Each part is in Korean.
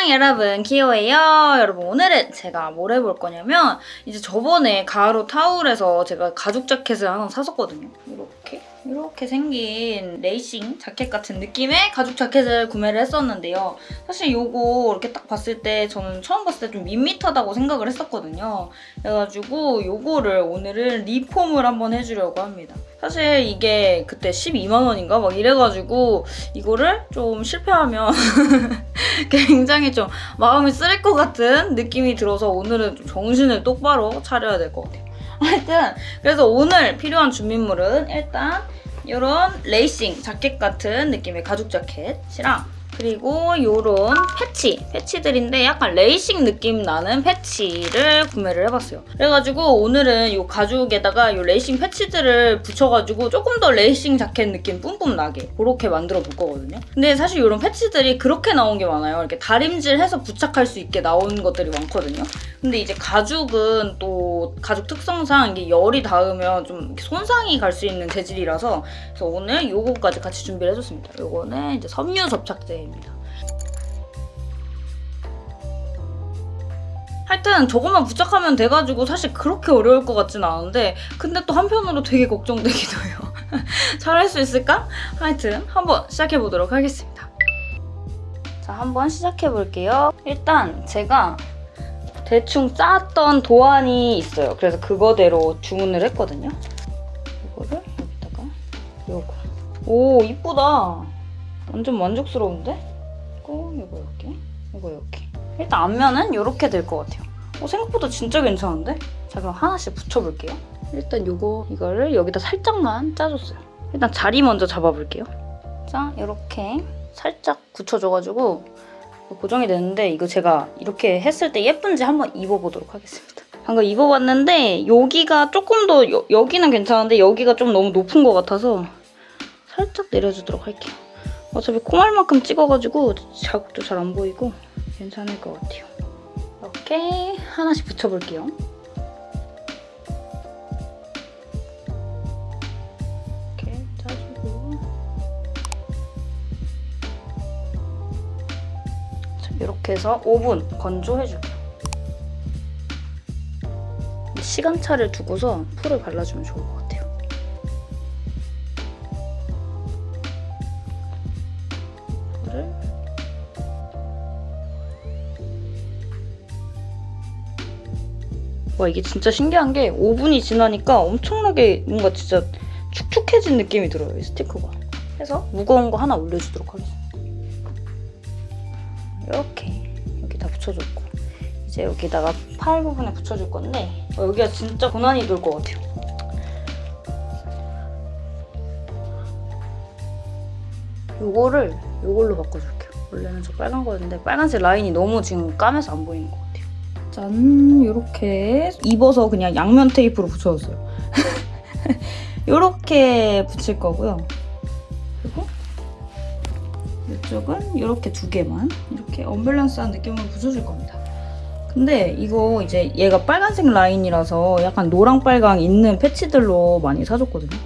안녕 여러분. 키오예요. 여러분 오늘은 제가 뭘 해볼 거냐면 이제 저번에 가로 타울에서 제가 가죽 자켓을 하나 샀었거든요. 이렇게 이렇게 생긴 레이싱 자켓 같은 느낌의 가죽 자켓을 구매를 했었는데요. 사실 요거 이렇게 딱 봤을 때 저는 처음 봤을 때 좀 밋밋하다고 생각을 했었거든요. 그래가지고 요거를 오늘은 리폼을 한번 해주려고 합니다. 사실 이게 그때 12만 원인가? 막 이래가지고 이거를 좀 실패하면 굉장히 좀 마음이 쓰릴 것 같은 느낌이 들어서 오늘은 좀 정신을 똑바로 차려야 될 것 같아요. 하여튼 그래서 오늘 필요한 준비물은 일단 이런 레이싱 자켓 같은 느낌의 가죽 자켓이랑 그리고 이런 패치, 패치들인데 약간 레이싱 느낌 나는 패치를 구매를 해봤어요. 그래가지고 오늘은 이 가죽에다가 이 레이싱 패치들을 붙여가지고 조금 더 레이싱 자켓 느낌 뿜뿜 나게 그렇게 만들어 볼 거거든요. 근데 사실 이런 패치들이 그렇게 나온 게 많아요. 이렇게 다림질해서 부착할 수 있게 나온 것들이 많거든요. 근데 이제 가죽은 또 가죽 특성상 이게 열이 닿으면 좀 손상이 갈 수 있는 재질이라서 그래서 오늘 요거까지 같이 준비를 해줬습니다. 요거는 이제 섬유 접착제입니다. 하여튼 저것만 부착하면 돼가지고 사실 그렇게 어려울 것 같진 않은데 근데 또 한편으로 되게 걱정되기도 해요. 잘할 수 있을까? 하여튼 한번 시작해보도록 하겠습니다. 자, 한번 시작해볼게요. 일단 제가 대충 짰던 도안이 있어요. 그래서 그거대로 주문을 했거든요. 이거를 여기다가 요거. 오, 이쁘다. 완전 만족스러운데? 이거, 이거 이렇게, 이거 이렇게. 일단 앞면은 이렇게 될 것 같아요. 어, 생각보다 진짜 괜찮은데? 자, 그럼 하나씩 붙여볼게요. 일단 요거, 이거를 여기다 살짝만 짜줬어요. 일단 자리 먼저 잡아볼게요. 자, 이렇게 살짝 굳혀줘가지고 고정이 되는데 이거 제가 이렇게 했을 때 예쁜지 한번 입어보도록 하겠습니다. 방금 입어봤는데 여기가 조금 더 여, 여기는 괜찮은데 여기가 좀 너무 높은 것 같아서 살짝 내려주도록 할게요. 어차피 콩알만큼 찍어가지고 자국도 잘 안 보이고 괜찮을 것 같아요. 이렇게 하나씩 붙여볼게요. 이렇게 이렇게 해서 5분 건조해줄게요. 시간차를 두고서 풀을 발라주면 좋을 것 같아요. 와 이게 진짜 신기한 게 5분이 지나니까 엄청나게 뭔가 진짜 축축해진 느낌이 들어요 이 스티커가. 그래서 무거운 거 하나 올려주도록 하겠습니다. 이렇게. 여기 다 붙여줬고. 이제 여기다가 팔 부분에 붙여줄 건데 어, 여기가 진짜 고난이 될 것 같아요. 요거를 요걸로 바꿔줄게요. 원래는 저 빨간 거였는데 빨간색 라인이 너무 지금 까매서 안 보이는 것 같아요 짠 이렇게 입어서 그냥 양면 테이프로 붙여줬어요. 이렇게 붙일 거고요. 그리고 이쪽은 이렇게 두 개만 이렇게 언밸런스한 느낌으로 붙여줄 겁니다. 근데 이거 이제 얘가 빨간색 라인이라서 약간 노랑빨강 있는 패치들로 많이 사줬거든요.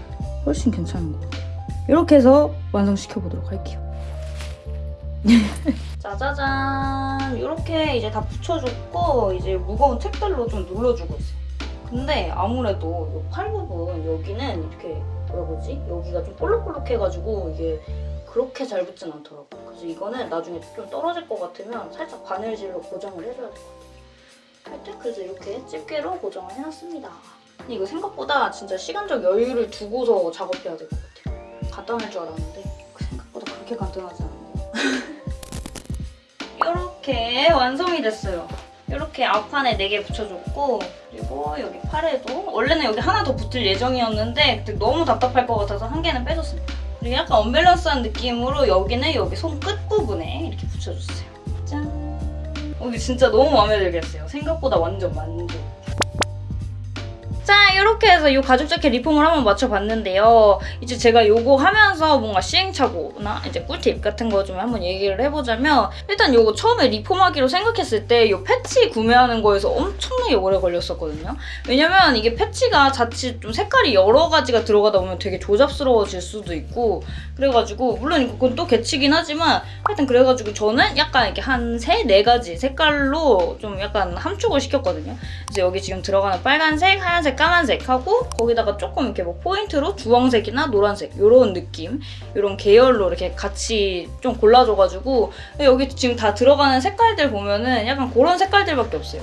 훨씬 괜찮은 것 같아요. 이렇게 해서 완성시켜보도록 할게요. 짜자잔 이렇게 이제 다 붙여줬고 이제 무거운 책들로 좀 눌러주고 있어요. 근데 아무래도 이팔 부분 여기는 이렇게 뭐라 그러지? 여기가 좀 볼록볼록해가지고 이게 그렇게 잘 붙진 않더라고요. 그래서 이거는 나중에 좀 떨어질 것 같으면 살짝 바늘질로 고정을 해줘야 될 것 같아요. 하여튼 그래서 이렇게 집게로 고정을 해놨습니다. 근데 이거 생각보다 진짜 시간적 여유를 두고서 작업해야 될 것 같아요. 간단할 줄 알았는데 그 생각보다 그렇게 간단하지 않은데요 이렇게 완성이 됐어요. 이렇게 앞판에 4개 붙여줬고 그리고 여기 팔에도 원래는 여기 하나 더 붙을 예정이었는데 그때 너무 답답할 것 같아서 한 개는 빼줬습니다. 그리고 약간 언밸런스한 느낌으로 여기는 여기 손 끝부분에 이렇게 붙여줬어요. 짠! 어, 이게 진짜 너무 마음에 들게 했어요. 생각보다 완전 만족. 자, 이렇게 해서 이 가죽 자켓 리폼을 한번 맞춰봤는데요. 이제 제가 요거 하면서 뭔가 시행착오나 이제 꿀팁 같은 거 좀 한번 얘기를 해보자면 일단 요거 처음에 리폼하기로 생각했을 때이 패치 구매하는 거에서 엄청나게 오래 걸렸었거든요. 왜냐면 이게 패치가 자칫 좀 색깔이 여러 가지가 들어가다 보면 되게 조잡스러워질 수도 있고 그래가지고 물론 그건 또 개치긴 하지만 하여튼 그래가지고 저는 약간 이렇게 한 세 네 가지 색깔로 좀 약간 함축을 시켰거든요. 이제 여기 지금 들어가는 빨간색, 하얀색, 까만색 하고 거기다가 조금 이렇게 뭐 포인트로 주황색이나 노란색 이런 느낌, 이런 계열로 이렇게 같이 좀 골라줘가지고 여기 지금 다 들어가는 색깔들 보면은 약간 그런 색깔들밖에 없어요.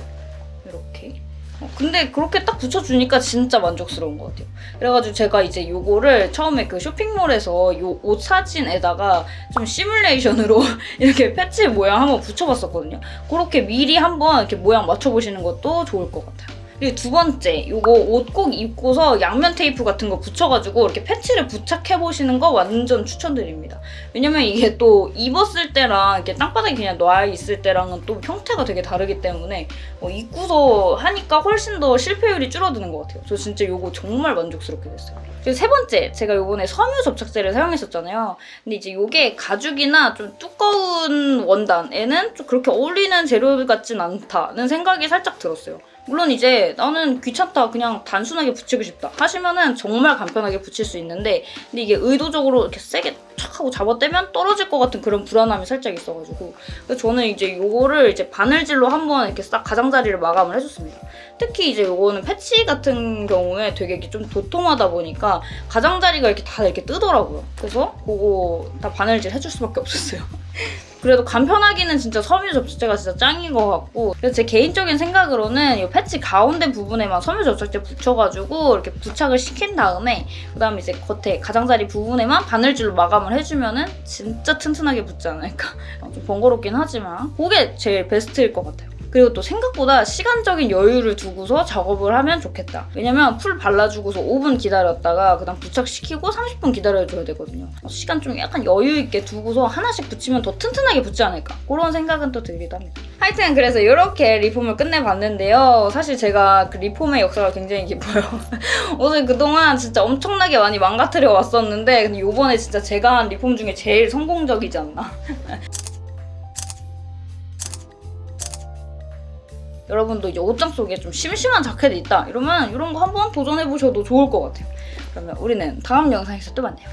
이렇게. 어, 근데 그렇게 딱 붙여주니까 진짜 만족스러운 것 같아요. 그래가지고 제가 이제 요거를 처음에 그 쇼핑몰에서 요 옷 사진에다가 좀 시뮬레이션으로 이렇게 패치 모양 한번 붙여봤었거든요. 그렇게 미리 한번 이렇게 모양 맞춰보시는 것도 좋을 것 같아요. 그리고 두 번째, 요거 옷 꼭 입고서 양면 테이프 같은 거 붙여가지고 이렇게 패치를 부착해보시는 거 완전 추천드립니다. 왜냐면 이게 또 입었을 때랑 이렇게 땅바닥에 그냥 놔 있을 때랑은 또 형태가 되게 다르기 때문에 어, 입고서 하니까 훨씬 더 실패율이 줄어드는 것 같아요. 저 진짜 요거 정말 만족스럽게 됐어요. 그리고 세 번째, 제가 요번에 섬유 접착제를 사용했었잖아요. 근데 이제 요게 가죽이나 좀 두꺼운 원단에는 좀 그렇게 어울리는 재료 같진 않다는 생각이 살짝 들었어요. 물론 이제 나는 귀찮다 그냥 단순하게 붙이고 싶다 하시면은 정말 간편하게 붙일 수 있는데 근데 이게 의도적으로 이렇게 세게 촥 하고 잡아떼면 떨어질 것 같은 그런 불안함이 살짝 있어가지고 그래서 저는 이제 요거를 이제 바늘질로 한번 이렇게 싹 가장자리를 마감을 해줬습니다. 특히 이제 요거는 패치 같은 경우에 되게 좀 도톰하다 보니까 가장자리가 이렇게 다 이렇게 뜨더라고요. 그래서 그거 다 바늘질 해줄 수밖에 없었어요. 그래도 간편하기는 진짜 섬유 접착제가 진짜 짱인 것 같고 그래서 제 개인적인 생각으로는 이 패치 가운데 부분에만 섬유 접착제 붙여가지고 이렇게 부착을 시킨 다음에 그다음에 이제 겉에 가장자리 부분에만 바늘질로 마감을 해주면은 진짜 튼튼하게 붙지 않을까. 어, 좀 번거롭긴 하지만 그게 제일 베스트일 것 같아요 그리고 또 생각보다 시간적인 여유를 두고서 작업을 하면 좋겠다. 왜냐면 풀 발라주고서 5분 기다렸다가 그다음 부착시키고 30분 기다려줘야 되거든요. 시간 좀 약간 여유 있게 두고서 하나씩 붙이면 더 튼튼하게 붙지 않을까 그런 생각은 또 들기도 합니다. 하여튼 그래서 이렇게 리폼을 끝내봤는데요. 사실 제가 그 리폼의 역사가 굉장히 깊어요. 옷을 그동안 진짜 엄청나게 많이 망가뜨려 왔었는데 근데 이번에 진짜 제가 한 리폼 중에 제일 성공적이지 않나. 여러분도 이제 옷장 속에 좀 심심한 자켓이 있다 이러면 이런 거 한번 도전해보셔도 좋을 것 같아요. 그러면 우리는 다음 영상에서 또 만나요.